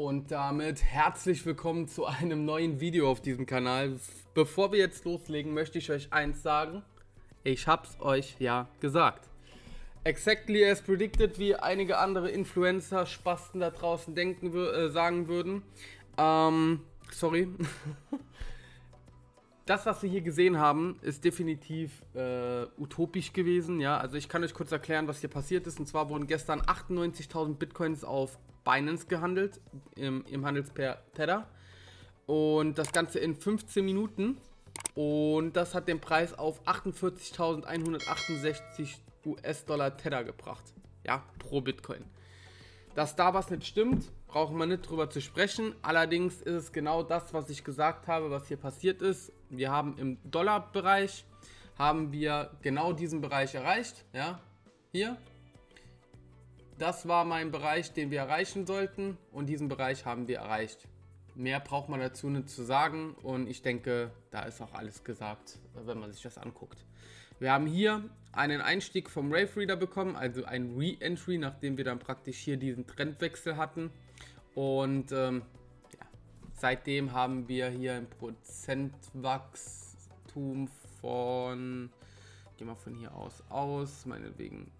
Und damit herzlich willkommen zu einem neuen Video auf diesem Kanal. Bevor wir jetzt loslegen, möchte ich euch eins sagen. Ich hab's euch ja gesagt. Exactly as predicted, wie einige andere Influencer, Spasten da draußen denken, äh, sagen würden. Ähm, sorry. das, was wir hier gesehen haben, ist definitiv äh, utopisch gewesen. Ja, also ich kann euch kurz erklären, was hier passiert ist. Und zwar wurden gestern 98.000 Bitcoins auf Binance gehandelt, im, im Handelspair Tether. Und das Ganze in 15 Minuten. Und das hat den Preis auf 48.168 US-Dollar Tether gebracht. Ja, pro Bitcoin. Dass da was nicht stimmt, brauchen wir nicht drüber zu sprechen. Allerdings ist es genau das, was ich gesagt habe, was hier passiert ist. Wir haben im Dollarbereich, haben wir genau diesen Bereich erreicht. Ja, hier das war mein Bereich, den wir erreichen sollten und diesen Bereich haben wir erreicht. Mehr braucht man dazu nicht zu sagen und ich denke, da ist auch alles gesagt, wenn man sich das anguckt. Wir haben hier einen Einstieg vom Rave Reader bekommen, also ein Re-Entry, nachdem wir dann praktisch hier diesen Trendwechsel hatten. Und ähm, ja, seitdem haben wir hier ein Prozentwachstum von, gehen wir von hier aus aus, meinetwegen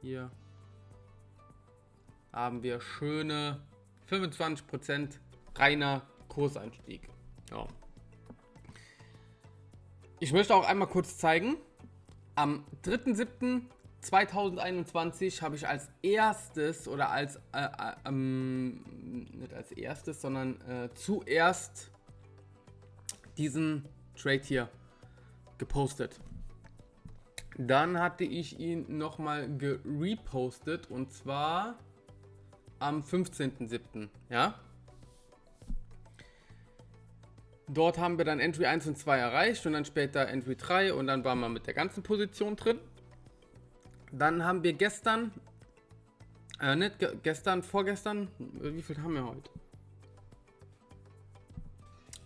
hier haben wir schöne 25% reiner Kurseinstieg. Ja. Ich möchte auch einmal kurz zeigen, am 3.7.2021 habe ich als erstes oder als, äh, äh, ähm, nicht als erstes, sondern äh, zuerst diesen Trade hier gepostet. Dann hatte ich ihn nochmal gerepostet und zwar am 15.07. Ja? Dort haben wir dann Entry 1 und 2 erreicht und dann später Entry 3 und dann waren wir mit der ganzen Position drin. Dann haben wir gestern, äh, nicht ge gestern, vorgestern, wie viel haben wir heute?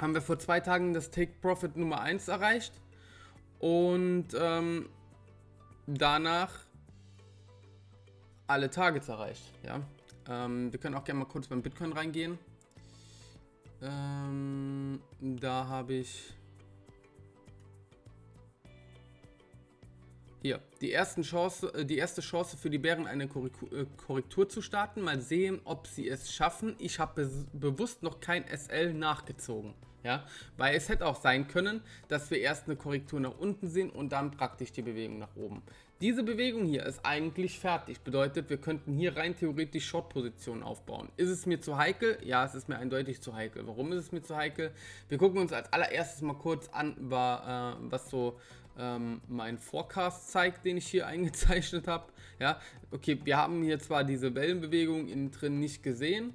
Haben wir vor zwei Tagen das Take Profit Nummer 1 erreicht und ähm, danach alle Targets erreicht. Ja? Ähm, wir können auch gerne mal kurz beim Bitcoin reingehen. Ähm, da habe ich hier die, ersten Chance, äh, die erste Chance für die Bären eine äh, Korrektur zu starten. Mal sehen, ob sie es schaffen. Ich habe be bewusst noch kein SL nachgezogen. Ja, weil es hätte auch sein können, dass wir erst eine Korrektur nach unten sehen und dann praktisch die Bewegung nach oben. Diese Bewegung hier ist eigentlich fertig. Bedeutet, wir könnten hier rein theoretisch Short-Positionen aufbauen. Ist es mir zu heikel? Ja, es ist mir eindeutig zu heikel. Warum ist es mir zu heikel? Wir gucken uns als allererstes mal kurz an, äh, was so ähm, mein Forecast zeigt, den ich hier eingezeichnet habe. Ja, okay, wir haben hier zwar diese Wellenbewegung innen drin nicht gesehen,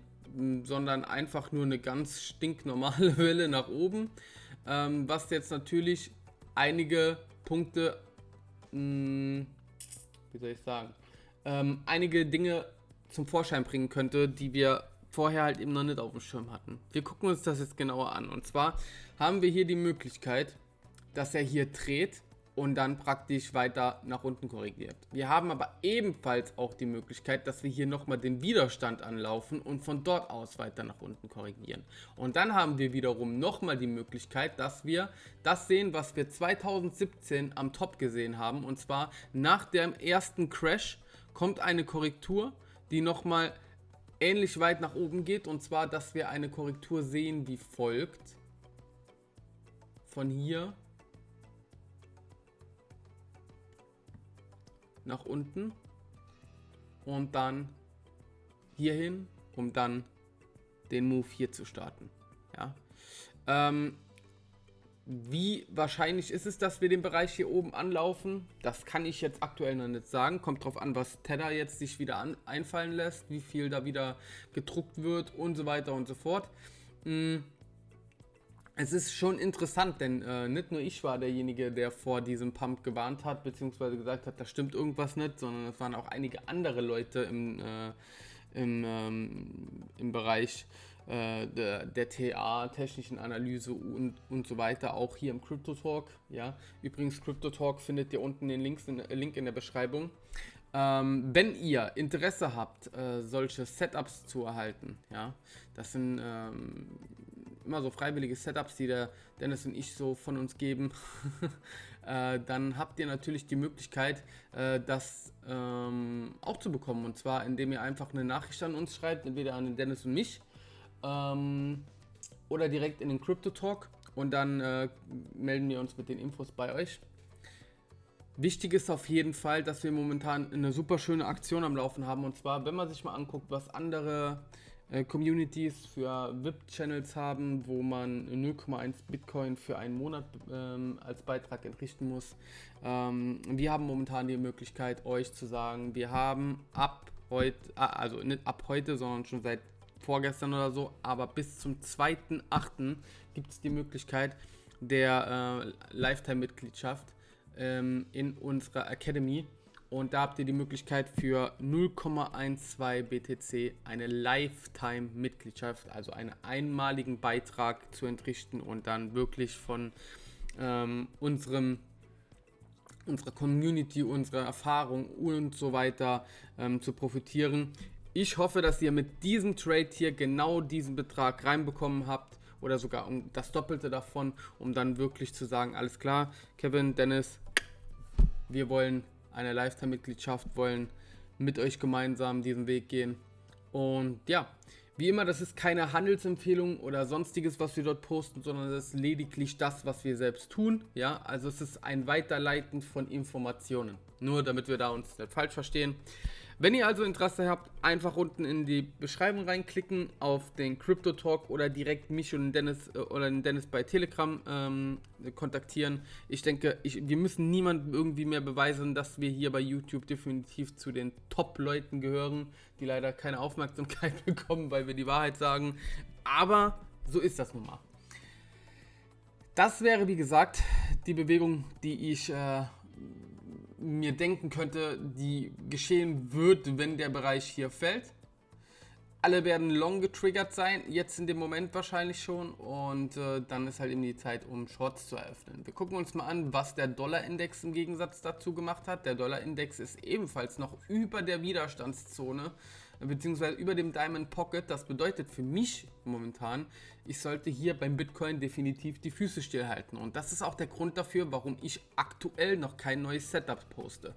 sondern einfach nur eine ganz stinknormale Welle nach oben, ähm, was jetzt natürlich einige Punkte, mh, wie soll ich sagen, ähm, einige Dinge zum Vorschein bringen könnte, die wir vorher halt eben noch nicht auf dem Schirm hatten. Wir gucken uns das jetzt genauer an. Und zwar haben wir hier die Möglichkeit, dass er hier dreht und dann praktisch weiter nach unten korrigiert. Wir haben aber ebenfalls auch die Möglichkeit, dass wir hier nochmal den Widerstand anlaufen und von dort aus weiter nach unten korrigieren. Und dann haben wir wiederum nochmal die Möglichkeit, dass wir das sehen, was wir 2017 am Top gesehen haben. Und zwar nach dem ersten Crash kommt eine Korrektur, die nochmal ähnlich weit nach oben geht. Und zwar, dass wir eine Korrektur sehen wie folgt. Von hier nach unten und dann hierhin, um dann den Move hier zu starten. Ja. Ähm, wie wahrscheinlich ist es, dass wir den Bereich hier oben anlaufen? Das kann ich jetzt aktuell noch nicht sagen. Kommt drauf an, was Tether jetzt sich wieder an, einfallen lässt, wie viel da wieder gedruckt wird und so weiter und so fort. Hm es ist schon interessant, denn äh, nicht nur ich war derjenige, der vor diesem Pump gewarnt hat, beziehungsweise gesagt hat, da stimmt irgendwas nicht, sondern es waren auch einige andere Leute im, äh, im, ähm, im Bereich äh, der, der TA, technischen Analyse und, und so weiter, auch hier im Crypto Talk. Ja? Übrigens, Crypto Talk findet ihr unten den Links in, Link in der Beschreibung. Ähm, wenn ihr Interesse habt, äh, solche Setups zu erhalten, ja, das sind ähm, immer so freiwillige Setups, die der Dennis und ich so von uns geben, äh, dann habt ihr natürlich die Möglichkeit, äh, das ähm, auch zu bekommen. Und zwar, indem ihr einfach eine Nachricht an uns schreibt, entweder an den Dennis und mich ähm, oder direkt in den Crypto Talk und dann äh, melden wir uns mit den Infos bei euch. Wichtig ist auf jeden Fall, dass wir momentan eine super schöne Aktion am Laufen haben. Und zwar, wenn man sich mal anguckt, was andere Communities für VIP-Channels haben, wo man 0,1 Bitcoin für einen Monat ähm, als Beitrag entrichten muss. Ähm, wir haben momentan die Möglichkeit, euch zu sagen, wir haben ab heute, ah, also nicht ab heute, sondern schon seit vorgestern oder so, aber bis zum 2.8. gibt es die Möglichkeit der äh, Lifetime-Mitgliedschaft ähm, in unserer Academy. Und da habt ihr die Möglichkeit für 0,12 BTC eine Lifetime-Mitgliedschaft, also einen einmaligen Beitrag zu entrichten und dann wirklich von ähm, unserem unserer Community, unserer Erfahrung und so weiter ähm, zu profitieren. Ich hoffe, dass ihr mit diesem Trade hier genau diesen Betrag reinbekommen habt oder sogar um das Doppelte davon, um dann wirklich zu sagen, alles klar, Kevin, Dennis, wir wollen eine Lifetime-Mitgliedschaft, wollen mit euch gemeinsam diesen Weg gehen. Und ja, wie immer, das ist keine Handelsempfehlung oder sonstiges, was wir dort posten, sondern das ist lediglich das, was wir selbst tun. Ja, also es ist ein Weiterleiten von Informationen. Nur damit wir da uns nicht falsch verstehen. Wenn ihr also Interesse habt, einfach unten in die Beschreibung reinklicken auf den Crypto Talk oder direkt mich und Dennis äh, oder den Dennis bei Telegram ähm, kontaktieren. Ich denke, ich, wir müssen niemandem irgendwie mehr beweisen, dass wir hier bei YouTube definitiv zu den Top-Leuten gehören, die leider keine Aufmerksamkeit bekommen, weil wir die Wahrheit sagen. Aber so ist das nun mal. Das wäre, wie gesagt, die Bewegung, die ich äh, mir denken könnte, die geschehen wird, wenn der Bereich hier fällt. Alle werden long getriggert sein, jetzt in dem Moment wahrscheinlich schon. Und äh, dann ist halt eben die Zeit, um Shorts zu eröffnen. Wir gucken uns mal an, was der Dollarindex im Gegensatz dazu gemacht hat. Der Dollarindex ist ebenfalls noch über der Widerstandszone beziehungsweise über dem Diamond Pocket. Das bedeutet für mich momentan, ich sollte hier beim Bitcoin definitiv die Füße stillhalten. Und das ist auch der Grund dafür, warum ich aktuell noch kein neues Setup poste.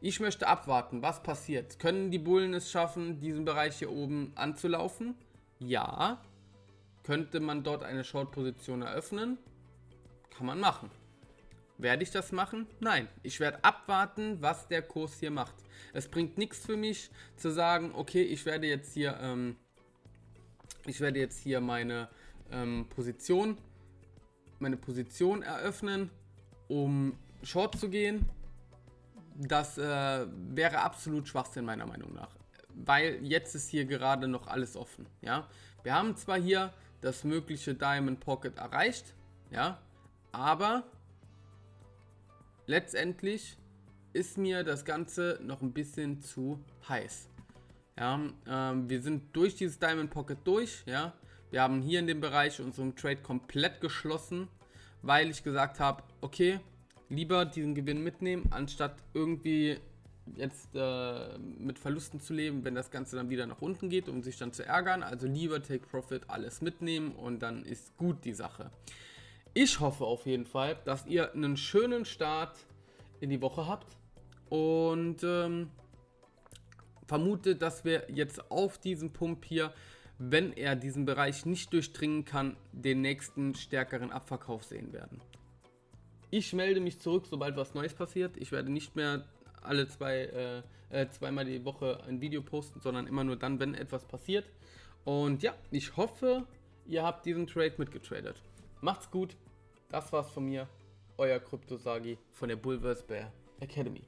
Ich möchte abwarten, was passiert. Können die Bullen es schaffen, diesen Bereich hier oben anzulaufen? Ja. Könnte man dort eine Short-Position eröffnen? Kann man machen. Werde ich das machen? Nein. Ich werde abwarten, was der Kurs hier macht. Es bringt nichts für mich zu sagen, okay, ich werde jetzt hier, ähm, ich werde jetzt hier meine ähm, Position, meine Position eröffnen, um Short zu gehen. Das äh, wäre absolut Schwachsinn meiner Meinung nach. Weil jetzt ist hier gerade noch alles offen. Ja, wir haben zwar hier das mögliche Diamond Pocket erreicht, ja, aber letztendlich ist mir das Ganze noch ein bisschen zu heiß. Ja, ähm, wir sind durch dieses Diamond Pocket durch. Ja, wir haben hier in dem Bereich unseren Trade komplett geschlossen, weil ich gesagt habe, okay, lieber diesen Gewinn mitnehmen, anstatt irgendwie jetzt äh, mit Verlusten zu leben, wenn das Ganze dann wieder nach unten geht, um sich dann zu ärgern. Also lieber Take Profit, alles mitnehmen und dann ist gut die Sache. Ich hoffe auf jeden Fall, dass ihr einen schönen Start in die Woche habt und ähm, vermute, dass wir jetzt auf diesem Pump hier, wenn er diesen Bereich nicht durchdringen kann, den nächsten stärkeren Abverkauf sehen werden. Ich melde mich zurück, sobald was Neues passiert. Ich werde nicht mehr alle zwei, äh, äh, zweimal die Woche ein Video posten, sondern immer nur dann, wenn etwas passiert. Und ja, ich hoffe, ihr habt diesen Trade mitgetradet. Macht's gut. Das war's von mir, euer Kryptosagi von der Bulvers Bear Academy.